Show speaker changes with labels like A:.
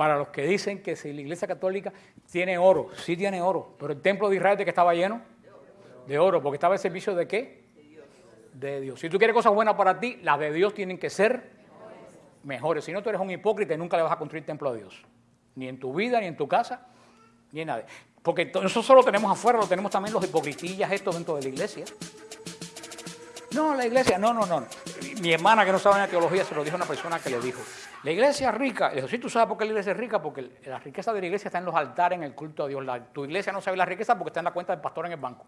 A: para los que dicen que si la iglesia católica tiene oro, sí tiene oro, pero el templo de Israel de que estaba lleno de oro, porque estaba el servicio de qué? De Dios. Si tú quieres cosas buenas para ti, las de Dios tienen que ser mejores. Si no, tú eres un hipócrita y nunca le vas a construir templo a Dios. Ni en tu vida, ni en tu casa, ni en nada. Porque eso solo tenemos afuera, lo tenemos también los hipocritillas estos dentro de la iglesia. No, la iglesia, no, no, no. Mi hermana que no sabe en la teología se lo dijo a una persona que le dijo, la iglesia es rica. Le dijo, sí, tú sabes por qué la iglesia es rica, porque la riqueza de la iglesia está en los altares, en el culto a Dios. tu iglesia no sabe la riqueza porque está en la cuenta del pastor en el banco.